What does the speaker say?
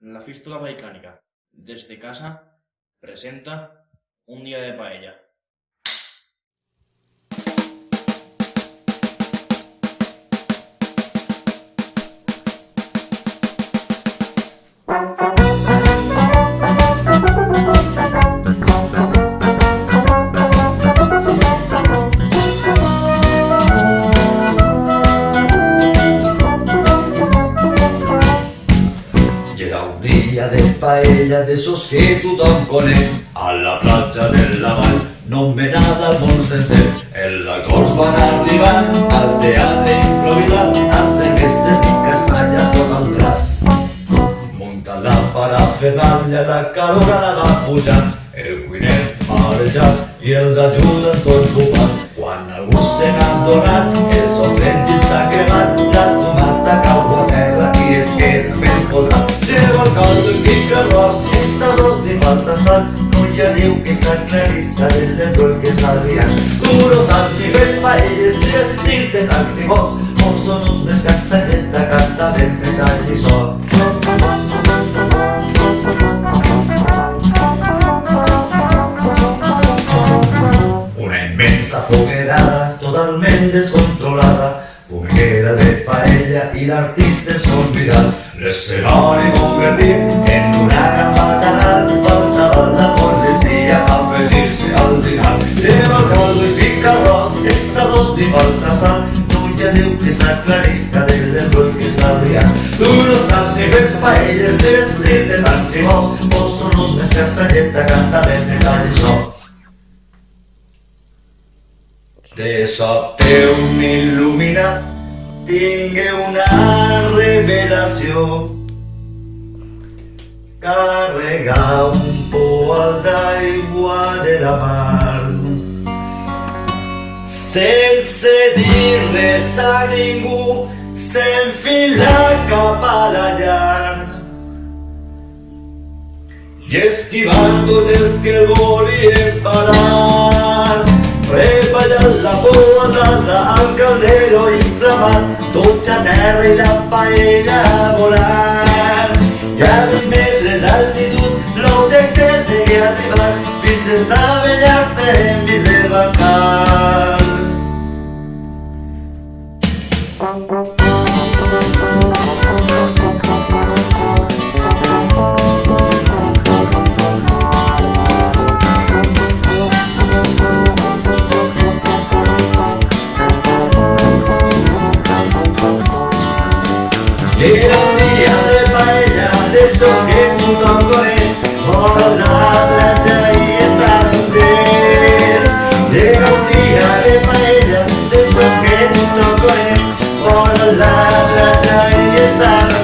La Fístula Balcánica, desde casa, presenta un día de paella. De paella de esos que tothom coneix. A la platja del Lavall no me nada el sencer. Els actors van arribant al teatre improvisat. Amb i castanya's tot el tras. Muntant la parafernàlia la calor la va pujant el cuiner marejat i els ajudants tots bufant quan algú se n'ha donat lleva el caldo i pica arròs esta dos li falta sal no ja diu que és aclarista del de tot que s'ha duros has ni fet paelles ni estil de taxi bot on són uns més cansadeta canta ben metall i sol. Una inmensa foguerada totalment descontrolada Fumiguera de paella i d'artistes convidats L'escenari convertit en una gran bacanal Faltava la policia a afegir-se al dinar Lleva el caldo i fica arròs, esta dos li falta sal. Tu ja diu que s'aclarisca del error que està liant Tu no saps ni fer paelles ni vestir de taxi bot Vos són uns més que salleta canta ben metall i sol de sobte un il·luminat tingué una revelació carregar un poal d'aigua de la mar. Sense dir res a ningú s'enfila cap a la tots els que el volien parar Reballant la posada al caldero inflamat, dutxa terra i la paella a Era un día de paella, de esos que con tontones por la playa y estantes. Era un día de paella, de esos que con tontones por la playa y estantes.